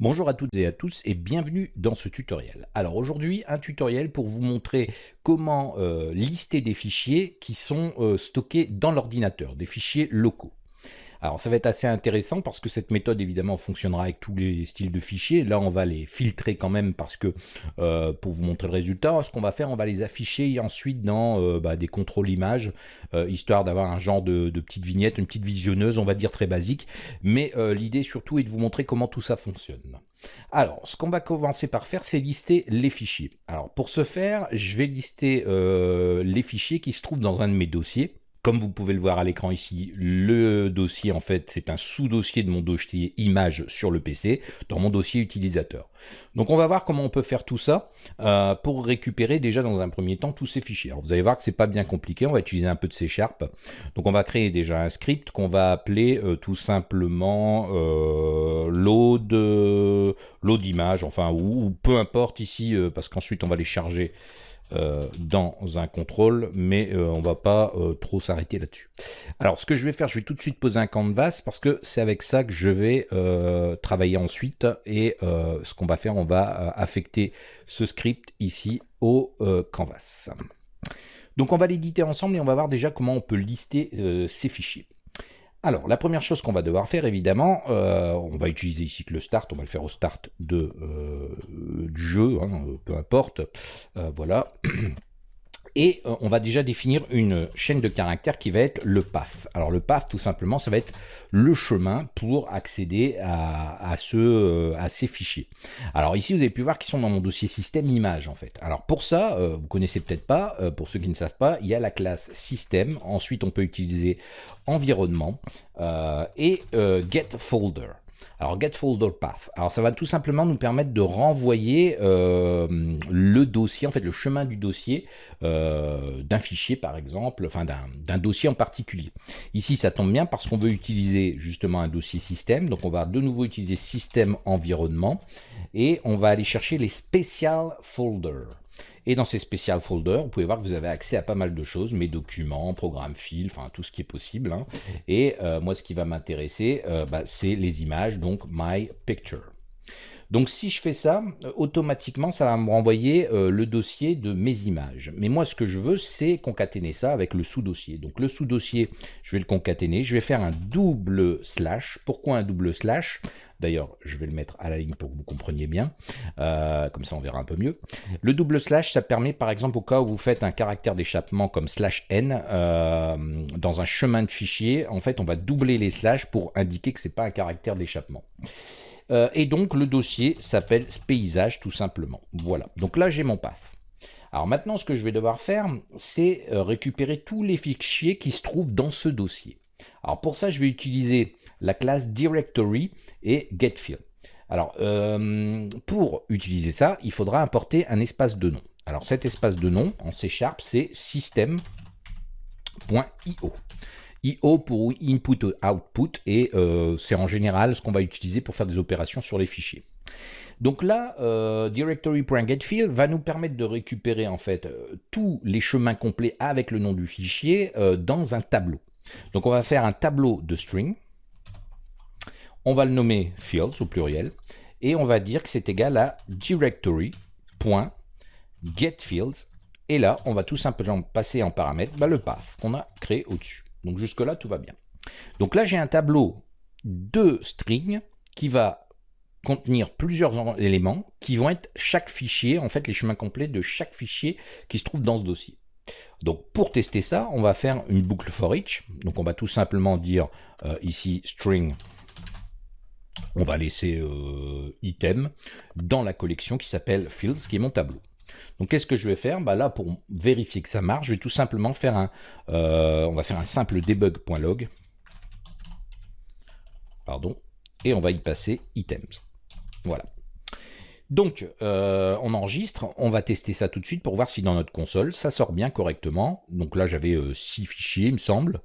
Bonjour à toutes et à tous et bienvenue dans ce tutoriel. Alors aujourd'hui un tutoriel pour vous montrer comment euh, lister des fichiers qui sont euh, stockés dans l'ordinateur, des fichiers locaux. Alors ça va être assez intéressant parce que cette méthode évidemment fonctionnera avec tous les styles de fichiers. Là on va les filtrer quand même parce que euh, pour vous montrer le résultat, ce qu'on va faire, on va les afficher ensuite dans euh, bah, des contrôles images, euh, histoire d'avoir un genre de, de, petite vignette, une petite visionneuse, on va dire très basique. Mais l'idée surtout est de vous montrer comment tout ça fonctionne. Alors, ce qu'on va commencer par faire, c'est lister les fichiers. Alors, pour ce faire, je vais lister les fichiers qui se trouvent dans un de mes dossiers. Comme vous pouvez le voir à l'écran ici, le dossier, en fait, c'est un sous-dossier de mon dossier image sur le PC, dans mon dossier utilisateur. Donc on va voir comment on peut faire tout ça euh, pour récupérer déjà dans un premier temps tous ces fichiers. Alors, vous allez voir que c'est pas bien compliqué, on va utiliser un peu de C Sharp. Donc on va créer déjà un script qu'on va appeler euh, tout simplement euh, load, load image, enfin ou, peu importe ici, parce qu'ensuite on va les charger euh, dans un contrôle, mais euh, on va pas euh, trop s'arrêter là-dessus. Alors, ce que je vais faire, je vais tout de suite poser un canvas parce que c'est avec ça que je vais travailler ensuite. Et ce qu'on va faire, on va affecter ce script ici au canvas. Donc, on va l'éditer ensemble et on va voir déjà comment on peut lister ces fichiers. Alors, la première chose qu'on va devoir faire, évidemment, euh, on va utiliser ici que le start, on va le faire au start de, euh, du jeu, hein, peu importe, euh, voilà. Et on va déjà définir une chaîne de caractères qui va être le path. Alors le path, tout simplement, ça va être le chemin pour accéder à, à ces fichiers. Alors ici, vous avez pu voir qu'ils sont dans mon dossier système image, en fait. Alors pour ça, vous connaissez peut-être pas, pour ceux qui ne savent pas, il y a la classe système. Ensuite, on peut utiliser environnement euh, et euh, get folder. Alors get folder path. Alors ça va tout simplement nous permettre de renvoyer euh, le dossier, en fait le chemin du dossier d'un fichier par exemple, enfin d'un dossier en particulier. Ici ça tombe bien parce qu'on veut utiliser justement un dossier système, donc on va de nouveau utiliser système environnement et on va aller chercher les special folders. Et dans ces special folders, vous pouvez voir que vous avez accès à pas mal de choses, mes documents, programmes fil, enfin tout ce qui est possible. Hein. Et euh, moi, ce qui va m'intéresser, euh, bah, c'est les images, donc My Picture. Donc si je fais ça, euh, automatiquement, ça va me renvoyer le dossier de mes images. Mais moi, ce que je veux, c'est concaténer ça avec le sous-dossier. Donc le sous-dossier, je vais le concaténer. Je vais faire un double slash. Pourquoi un double slash? D'ailleurs, je vais le mettre à la ligne pour que vous compreniez bien. Euh, comme ça, on verra un peu mieux. Le double slash, ça permet, par exemple, au cas où vous faites un caractère d'échappement comme slash n euh, dans un chemin de fichier, en fait, on va doubler les slash pour indiquer que ce n'est pas un caractère d'échappement. Euh, et donc, le dossier s'appelle paysage, tout simplement. Voilà. Donc là, j'ai mon path. Alors maintenant, ce que je vais devoir faire, c'est récupérer tous les fichiers qui se trouvent dans ce dossier. Alors pour ça, je vais utiliser la classe directory et getField. Alors, euh, pour utiliser ça, il faudra importer un espace de nom. Alors, cet espace de nom, en C Sharp, c'est system.io. IO pour input output, et euh, c'est en général ce qu'on va utiliser pour faire des opérations sur les fichiers. Donc là, euh, directory.getField va nous permettre de récupérer en fait tous les chemins complets avec le nom du fichier dans un tableau. Donc on va faire un tableau de string, on va le nommer fields au pluriel, et on va dire que c'est égal à directory.getFields, et là, on va tout simplement passer en paramètre bah, le path qu'on a créé au-dessus. Donc jusque-là, tout va bien. Donc là, j'ai un tableau de string qui va contenir plusieurs éléments qui vont être chaque fichier, en fait les chemins complets de chaque fichier qui se trouve dans ce dossier. Donc pour tester ça, on va faire une boucle for each. Donc on va tout simplement dire euh, ici string, on va laisser euh, item dans la collection qui s'appelle fields, qui est mon tableau. Donc qu'est-ce que je vais faire? Bah Là, pour vérifier que ça marche, je vais tout simplement faire un, euh, simple debug.log, pardon, et on va y passer items. Voilà. Donc, euh, on enregistre, on va tester ça tout de suite pour voir si dans notre console, ça sort bien correctement. Donc là, j'avais 6 euh, fichiers, il me semble.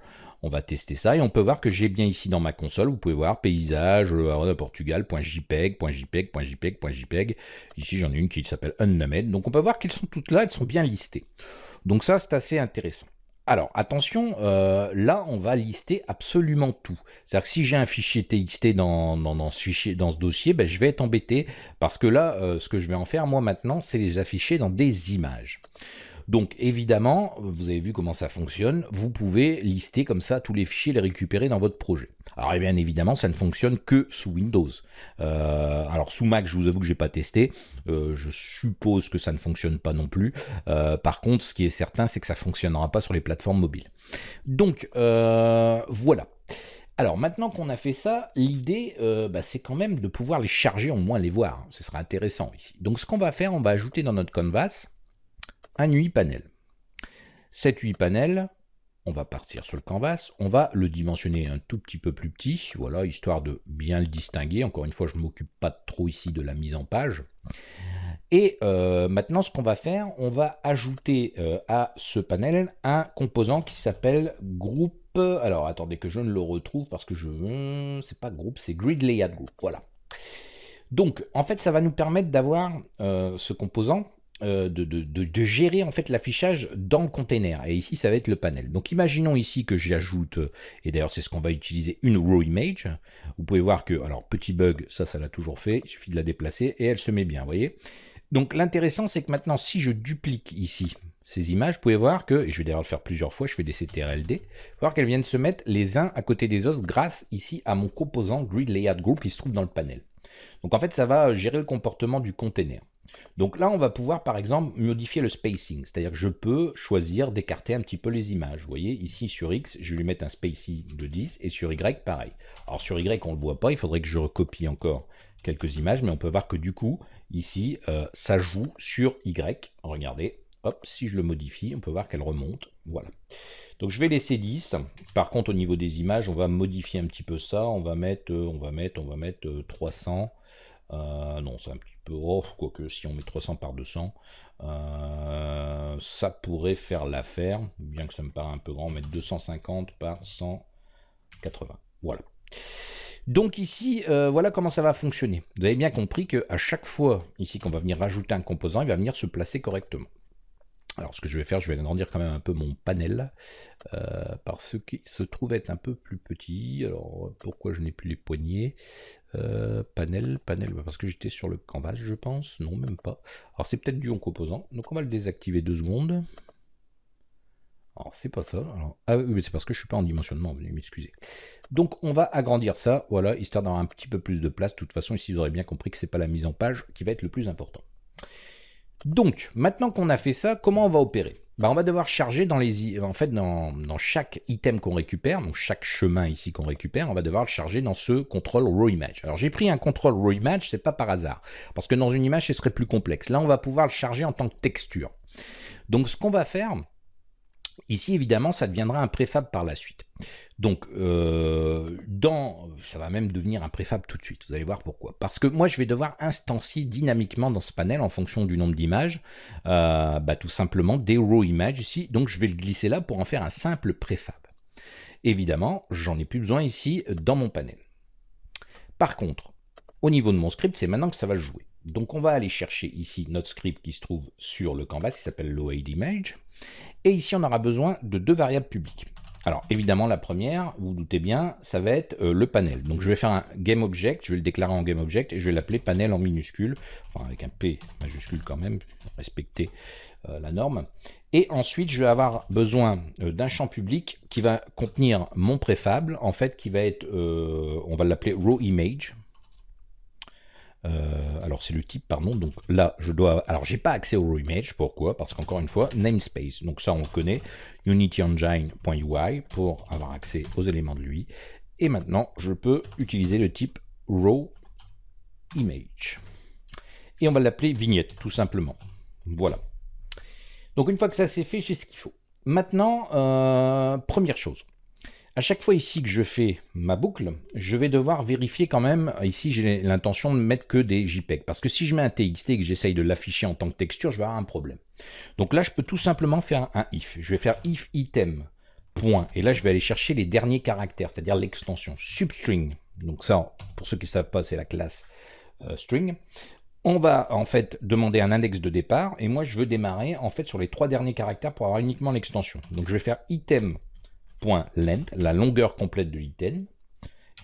On va tester ça et on peut voir que j'ai bien ici dans ma console, vous pouvez voir paysage, euh, Portugal.jpeg, .jpeg, .jpeg, .jpeg. Ici, j'en ai une qui s'appelle unnamed. Donc on peut voir qu'elles sont toutes là, elles sont bien listées. Donc ça, c'est assez intéressant. Alors, attention, euh, là, on va lister absolument tout. C'est-à-dire que si j'ai un fichier TXT dans, ce dossier, ben, je vais être embêté parce que là, euh, ce que je vais en faire, moi, maintenant, c'est les afficher dans des images. Donc évidemment, vous avez vu comment ça fonctionne, vous pouvez lister comme ça tous les fichiers, les récupérer dans votre projet. Alors eh bien évidemment, ça ne fonctionne que sous Windows. Euh, alors sous Mac, je vous avoue que j'ai pas testé, euh, je suppose que ça ne fonctionne pas non plus. Euh, par contre, ce qui est certain, c'est que ça fonctionnera pas sur les plateformes mobiles. Donc voilà. Alors maintenant qu'on a fait ça, l'idée bah, c'est quand même de pouvoir les charger, au moins les voir. Ce sera intéressant ici. Donc ce qu'on va faire, on va ajouter dans notre canvas un UI panel. Cet UI panel, on va partir sur le canvas, on va le dimensionner un tout petit peu plus petit, voilà, histoire de bien le distinguer. Encore une fois, je ne m'occupe pas trop ici de la mise en page. Et euh, maintenant, ce qu'on va faire, on va ajouter euh, à ce panel un composant qui s'appelle groupe. Alors, attendez que je ne le retrouve parce que je... C'est pas groupe, c'est grid layout group. Voilà. Donc, en fait, ça va nous permettre d'avoir euh, ce composant euh, de, gérer en fait l'affichage dans le container. Et ici, ça va être le panel. Donc imaginons ici que j'ajoute, et d'ailleurs c'est ce qu'on va utiliser, une raw image. Vous pouvez voir que, alors petit bug, ça, ça l'a toujours fait, il suffit de la déplacer et elle se met bien, vous voyez. Donc l'intéressant, c'est que maintenant, si je duplique ici ces images, vous pouvez voir que, et je vais d'ailleurs le faire plusieurs fois, je fais des CTRLD, voir qu'elles viennent se mettre les uns à côté des autres grâce ici à mon composant Grid Layout Group qui se trouve dans le panel. Donc en fait, ça va gérer le comportement du container. Donc là, on va pouvoir par exemple modifier le spacing, c'est-à-dire que je peux choisir d'écarter un petit peu les images. Vous voyez, ici sur X, je vais lui mettre un spacing de 10 et sur Y, pareil. Alors sur Y, on ne le voit pas, il faudrait que je recopie encore quelques images, mais on peut voir que du coup, ici, euh, ça joue sur Y. Regardez, hop, si je le modifie, on peut voir qu'elle remonte, voilà. Donc je vais laisser 10. Par contre, au niveau des images, on va modifier un petit peu ça. On va mettre, euh, on va mettre, on va mettre 300. Euh, non, c'est un petit peu off, quoique si on met 300 par 200, euh, ça pourrait faire l'affaire, bien que ça me paraît un peu grand, mettre 250 par 180. Voilà. Donc ici, euh, voilà comment ça va fonctionner. Vous avez bien compris qu'à chaque fois, ici, qu'on va venir rajouter un composant, il va venir se placer correctement. Alors ce que je vais faire, je vais agrandir quand même un peu mon panel, euh, parce qu'il se trouve être un peu plus petit. Alors pourquoi je n'ai plus les poignées? Euh, Panel, panel, bah, parce que j'étais sur le canvas je pense, non même pas. Alors c'est peut-être dû en composant, donc on va le désactiver deux secondes. Alors c'est pas ça, ah oui c'est parce que je suis pas en dimensionnement, veuillez m'excuser. Donc on va agrandir ça, voilà, histoire d'avoir un petit peu plus de place. De toute façon ici vous aurez bien compris que c'est pas la mise en page qui va être le plus important. Donc, maintenant qu'on a fait ça, comment on va opérer? Bah, On va devoir charger dans les, en fait, dans, chaque item qu'on récupère, donc chaque chemin ici qu'on récupère, on va devoir le charger dans ce control raw image. Alors j'ai pris un control raw image, c'est pas par hasard, parce que dans une image, ce serait plus complexe. Là, on va pouvoir le charger en tant que texture. Donc ce qu'on va faire, Ici, évidemment, ça deviendra un préfab par la suite. Donc, euh, dans, ça va même devenir un préfab tout de suite. Vous allez voir pourquoi. Parce que moi, je vais devoir instancier dynamiquement dans ce panel, en fonction du nombre d'images, euh, bah, tout simplement des raw images ici. Donc, je vais le glisser là pour en faire un simple préfab. Évidemment, j'en ai plus besoin ici dans mon panel. Par contre, au niveau de mon script, c'est maintenant que ça va jouer. Donc, on va aller chercher ici notre script qui se trouve sur le canvas, qui s'appelle load image. Et ici, on aura besoin de deux variables publiques. Alors évidemment, la première, vous, vous doutez bien, ça va être euh, le panel. Donc je vais faire un GameObject, je vais le déclarer en GameObject et je vais l'appeler panel en minuscule, enfin avec un P majuscule quand même, respecter euh, la norme. Et ensuite, je vais avoir besoin euh, d'un champ public qui va contenir mon préfable, en fait, qui va être, on va l'appeler RawImage. Euh, alors c'est le type, pardon, donc là je dois, alors j'ai pas accès au raw image, pourquoi? Parce qu'encore une fois, namespace, donc ça on connaît, unityengine.ui pour avoir accès aux éléments de lui, et maintenant je peux utiliser le type raw image. Et on va l'appeler vignette, tout simplement. Voilà. Donc une fois que ça c'est fait, j'ai ce qu'il faut. Maintenant, euh, première chose, à chaque fois ici que je fais ma boucle, je vais devoir vérifier quand même, ici j'ai l'intention de mettre que des JPEG, parce que si je mets un TXT et que j'essaye de l'afficher en tant que texture, je vais avoir un problème. Donc là, je peux tout simplement faire un if. Je vais faire if item, point, et là je vais aller chercher les derniers caractères, c'est-à-dire l'extension substring. Donc ça, pour ceux qui ne savent pas, c'est la classe euh, string. on va en fait demander un index de départ, et moi je veux démarrer en fait sur les trois derniers caractères pour avoir uniquement l'extension. Donc je vais faire item.length, la longueur complète de l'item,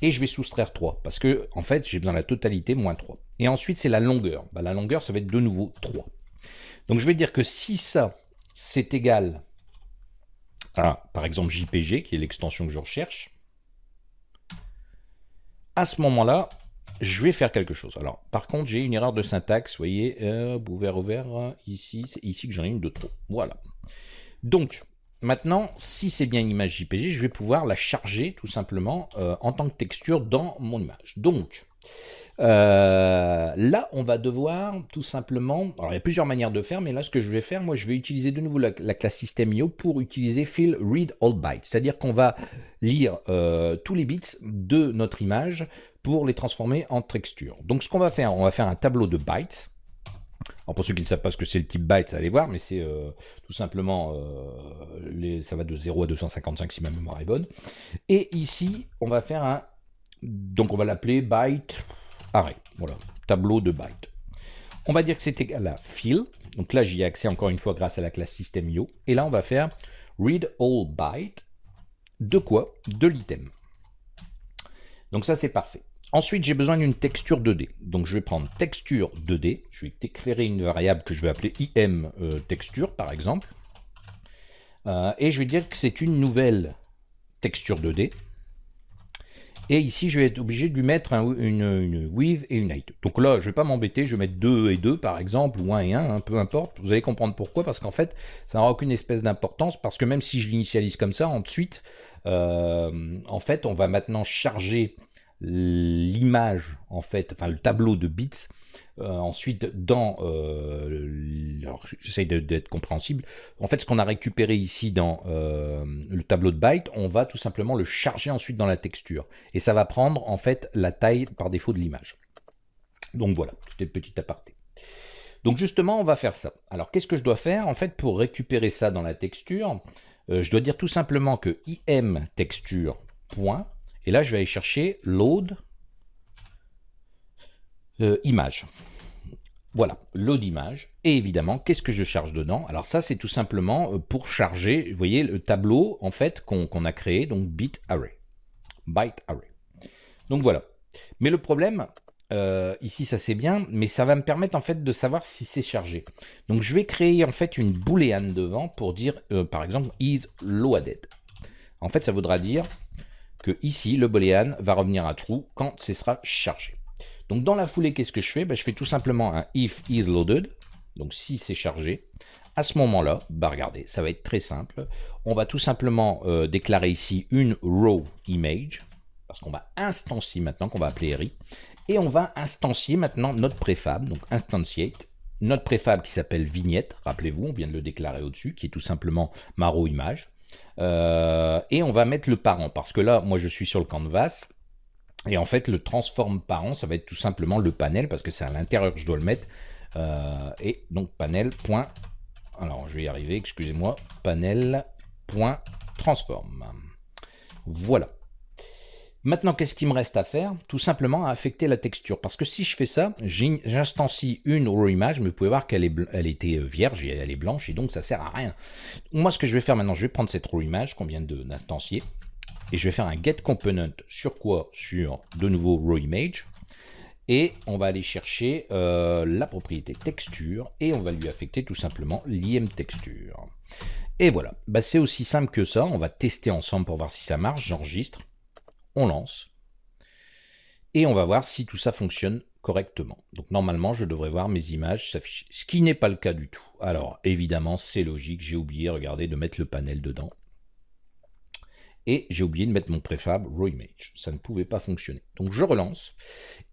et je vais soustraire 3, parce que en fait j'ai besoin de la totalité moins 3. Et ensuite c'est la longueur. Bah, la longueur ça va être de nouveau 3. Donc je vais dire que si ça c'est égal à par exemple JPG, qui est l'extension que je recherche, à ce moment-là, je vais faire quelque chose. Alors, par contre, j'ai une erreur de syntaxe, voyez, euh, ouvert, ouvert, ici, c'est ici que j'en ai une de trop. Voilà. Donc, maintenant, si c'est bien une image JPG, je vais pouvoir la charger tout simplement euh, en tant que texture dans mon image. Donc, euh, là, on va devoir tout simplement... Alors, il y a plusieurs manières de faire, mais là, ce que je vais faire, moi, je vais utiliser de nouveau la, classe system.io pour utiliser fill read all bytes. C'est-à-dire qu'on va lire tous les bits de notre image pour les transformer en texture. Donc ce qu'on va faire, on va faire un tableau de bytes. Alors pour ceux qui ne savent pas ce que c'est le type byte, allez voir, mais c'est euh, tout simplement, euh, ça va de 0 à 255 si ma mémoire est bonne. Et ici, on va faire un, donc on va l'appeler byte array, voilà, tableau de byte. On va dire que c'est égal à fill, donc là j'y ai accès encore une fois grâce à la classe system.io, et là on va faire read all byte, de quoi? De l'item. Donc ça c'est parfait. Ensuite, j'ai besoin d'une texture 2D. Donc, je vais prendre texture 2D. Je vais déclarer une variable que je vais appeler im euh, texture, par exemple. Euh, et je vais dire que c'est une nouvelle texture 2D. Et ici, je vais être obligé de lui mettre une, width et une height. Donc là, je ne vais pas m'embêter, je vais mettre 2 et 2 par exemple, ou 1 et 1, hein, peu importe. Vous allez comprendre pourquoi, parce qu'en fait, ça n'aura aucune espèce d'importance, parce que même si je l'initialise comme ça, ensuite, euh, en fait, on va maintenant charger l'image, en fait, enfin le tableau de bits, euh, ensuite dans, euh, j'essaye d'être compréhensible, en fait ce qu'on a récupéré ici dans euh, le tableau de bytes, on va tout simplement le charger ensuite dans la texture, et ça va prendre en fait la taille par défaut de l'image. Donc voilà, c'était le petit aparté. Donc justement, on va faire ça. Alors qu'est-ce que je dois faire en fait pour récupérer ça dans la texture? Je dois dire tout simplement que im texture point et là, je vais aller chercher load euh, image. Voilà, load image. Et évidemment, qu'est-ce que je charge dedans? Alors ça, c'est tout simplement euh, pour charger, vous voyez, le tableau en fait qu'on a créé, donc bit array. Byte array. Donc voilà. Mais le problème, euh, ici ça c'est bien, mais ça va me permettre en fait de savoir si c'est chargé. Donc je vais créer en fait une boolean devant pour dire, par exemple, is loaded. En fait, ça voudra dire que ici, le boolean va revenir à true quand ce sera chargé. Donc dans la foulée, qu'est-ce que je fais? Ben, Je fais tout simplement un if is loaded, donc si c'est chargé. À ce moment-là, bah regardez, ça va être très simple. On va tout simplement euh, déclarer ici une row image, parce qu'on va instancier maintenant, qu'on va appeler RI, et on va instancier maintenant notre préfab, donc instantiate, notre préfab qui s'appelle vignette, rappelez-vous, on vient de le déclarer au-dessus, qui est tout simplement ma row image. Euh, et on va mettre le parent, parce que là, moi je suis sur le canvas, et en fait le transform parent, ça va être tout simplement le panel, parce que c'est à l'intérieur que je dois le mettre, euh, et donc panel. Point, alors je vais y arriver, excusez-moi, panel. Point transform. Voilà. Maintenant, qu'est-ce qu'il me reste à faire? Tout simplement à affecter la texture. Parce que si je fais ça, j'instancie une raw image, mais vous pouvez voir qu'elle elle était euh, vierge et elle est blanche, et donc ça sert à rien. Moi, ce que je vais faire maintenant, je vais prendre cette raw image qu'on vient d'instancier, et je vais faire un get component sur quoi? Sur de nouveau raw image. Et on va aller chercher euh, la propriété texture, et on va lui affecter tout simplement l'im texture. Et voilà, bah, c'est aussi simple que ça, on va tester ensemble pour voir si ça marche, j'enregistre on lance, et on va voir si tout ça fonctionne correctement. Donc normalement, je devrais voir mes images s'afficher, ce qui n'est pas le cas du tout. Alors évidemment, c'est logique, j'ai oublié, regardez, de mettre le panel dedans. Et j'ai oublié de mettre mon préfab raw image. Ça ne pouvait pas fonctionner. Donc je relance.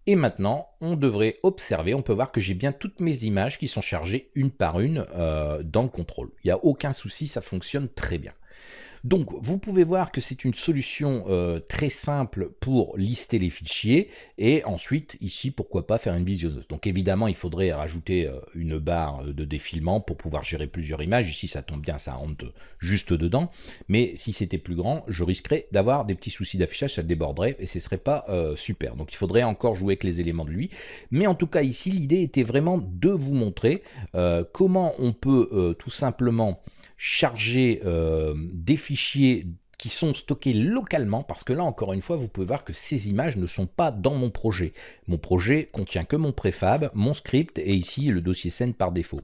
Et maintenant, on devrait observer, on peut voir que j'ai bien toutes mes images qui sont chargées une par une euh, dans le contrôle. Il n'y a aucun souci, ça fonctionne très bien. Donc, vous pouvez voir que c'est une solution euh, très simple pour lister les fichiers et ensuite, ici, pourquoi pas faire une visionneuse. Donc, évidemment, il faudrait rajouter euh, une barre de défilement pour pouvoir gérer plusieurs images. Ici, ça tombe bien, ça rentre juste dedans. Mais si c'était plus grand, je risquerais d'avoir des petits soucis d'affichage, ça déborderait et ce serait pas euh, super. Donc, il faudrait encore jouer avec les éléments de lui. Mais en tout cas, ici, l'idée était vraiment de vous montrer comment on peut tout simplement charger euh, des fichiers qui sont stockés localement, parce que là, encore une fois, vous pouvez voir que ces images ne sont pas dans mon projet. Mon projet contient que mon préfab, mon script, et ici, le dossier scène par défaut.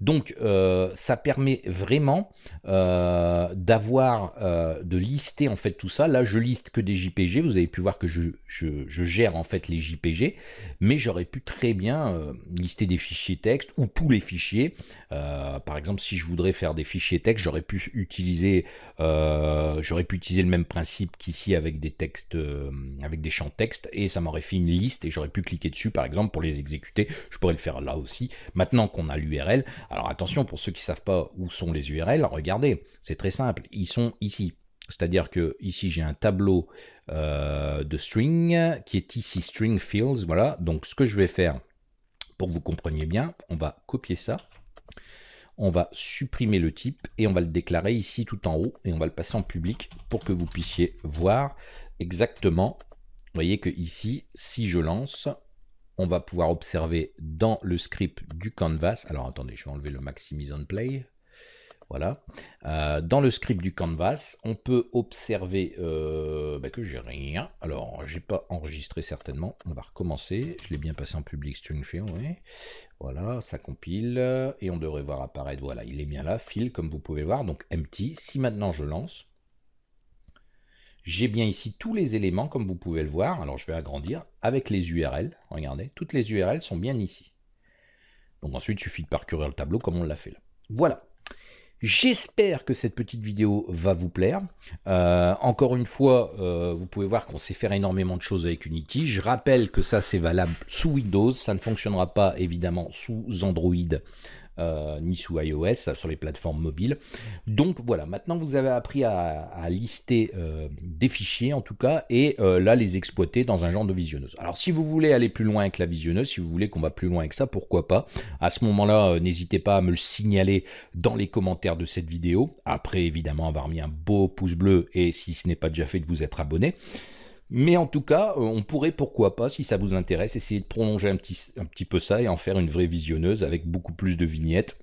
Donc, euh, ça permet vraiment euh, d'avoir, euh, de lister en fait tout ça. Là, je liste que des JPG. Vous avez pu voir que je, je, gère en fait les JPG, mais j'aurais pu très bien lister des fichiers texte ou tous les fichiers. par exemple, si je voudrais faire des fichiers texte, j'aurais pu utiliser, j'aurais pu utiliser le même principe qu'ici avec des textes, avec des champs texte, et ça m'aurait fait une liste et j'aurais pu cliquer dessus, par exemple, pour les exécuter. Je pourrais le faire là aussi. Maintenant qu'on a l'URL, alors attention, pour ceux qui ne savent pas où sont les URL, regardez, c'est très simple, ils sont ici. C'est-à-dire que ici j'ai un tableau euh, de string qui est ici string fields, voilà. Donc ce que je vais faire, pour que vous compreniez bien, on va copier ça, on va supprimer le type et on va le déclarer ici tout en haut et on va le passer en public pour que vous puissiez voir exactement. Vous voyez que ici, si je lance, on va pouvoir observer dans le script du canvas, alors attendez, je vais enlever le maximise on play, voilà, euh, dans le script du canvas, on peut observer euh, bah, que j'ai rien, alors j'ai pas enregistré certainement, on va recommencer, je l'ai bien passé en public string field, voilà, ça compile, et on devrait voir apparaître, voilà, il est bien là, fil comme vous pouvez voir, donc empty, si maintenant je lance, j'ai bien ici tous les éléments, comme vous pouvez le voir. Alors, je vais agrandir avec les URL. Regardez, toutes les URL sont bien ici. Donc ensuite, il suffit de parcourir le tableau comme on l'a fait là. Voilà. J'espère que cette petite vidéo va vous plaire. Euh, encore une fois, euh, vous pouvez voir qu'on sait faire énormément de choses avec Unity. Je rappelle que ça, c'est valable sous Windows. Ça ne fonctionnera pas, évidemment, sous Android euh, ni sous iOS, sur les plateformes mobiles. Donc voilà, maintenant vous avez appris à, lister euh, des fichiers en tout cas, et euh, là les exploiter dans un genre de visionneuse. Alors si vous voulez aller plus loin avec la visionneuse, si vous voulez qu'on va plus loin avec ça, pourquoi pas? À ce moment-là, n'hésitez pas à me le signaler dans les commentaires de cette vidéo. Après évidemment avoir mis un beau pouce bleu, et si ce n'est pas déjà fait de vous être abonné. Mais en tout cas, euh, on pourrait, pourquoi pas, si ça vous intéresse, essayer de prolonger un petit, peu ça et en faire une vraie visionneuse avec beaucoup plus de vignettes.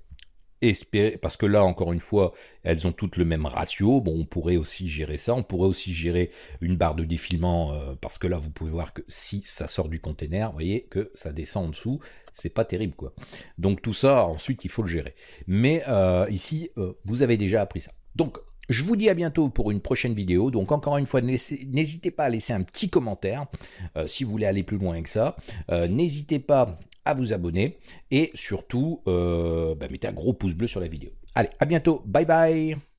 Parce que là, encore une fois, elles ont toutes le même ratio. Bon, on pourrait aussi gérer ça. On pourrait aussi gérer une barre de défilement, euh, parce que là, vous pouvez voir que si ça sort du container, vous voyez que ça descend en dessous. C'est pas terrible, quoi. Donc tout ça, ensuite, il faut le gérer. Mais euh, ici, vous avez déjà appris ça. Donc, je vous dis à bientôt pour une prochaine vidéo. Donc encore une fois, n'hésitez pas à laisser un petit commentaire euh, si vous voulez aller plus loin que ça. Euh, n'hésitez pas à vous abonner et surtout, euh, bah, mettez un gros pouce bleu sur la vidéo. Allez, à bientôt. Bye bye